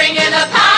bringing the power.